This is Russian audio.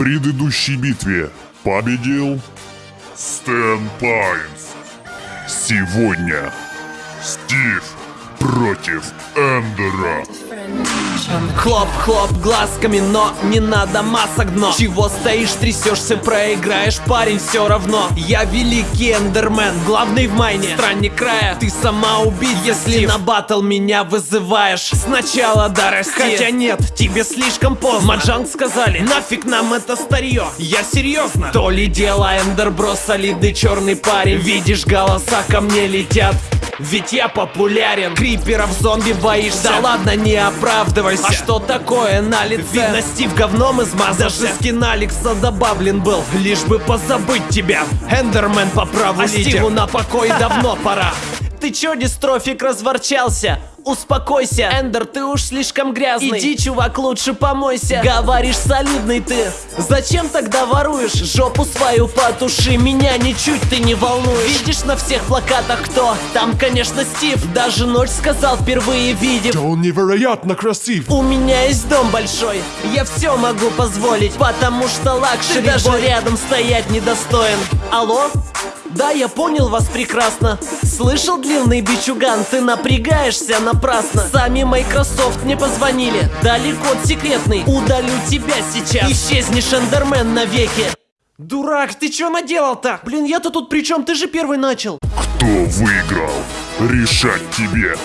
предыдущей битве победил Стэн Пайнс. Сегодня Стив против Эндера. Хлоп-хлоп глазками, но не надо масок дно. Чего стоишь, трясешься, проиграешь, парень, все равно. Я великий эндермен, главный в майне. Странник края, ты сама убить, если на батл меня вызываешь. Сначала дорасти Хотя нет, тебе слишком поздно. Mojang сказали, нафиг нам это старье. Я серьезно. То ли дело эндербро, солидный черный парень. Видишь, голоса ко мне летят ведь я популярен. Криперов зомби боишься. Да ладно, не оправдывайся. А что такое на лице? Видно, Стив говном измазался. Даже скин Алекса добавлен был. Лишь бы позабыть тебя. Эндермен по праву А Стиву на покой давно пора. Ты чё, дистрофик, разворчался? Успокойся, Эндер, ты уж слишком грязный Иди, чувак, лучше помойся Говоришь, солидный ты Зачем тогда воруешь? Жопу свою потуши Меня ничуть ты не волнуешь Видишь на всех плакатах кто? Там, конечно, Стив Даже ночь сказал, впервые видев Да он невероятно красив. У меня есть дом большой Я все могу позволить Потому что luxury даже рядом стоять недостоин Алло? Да, я понял вас прекрасно Слышал, длинный бичуган, ты напрягаешься напрасно Сами Microsoft мне позвонили Дали код секретный, удалю тебя сейчас Исчезнешь, Эндермен, навеки Дурак, ты чё наделал-то? Блин, я-то тут при чем? Ты же первый начал Кто выиграл? Решать тебе.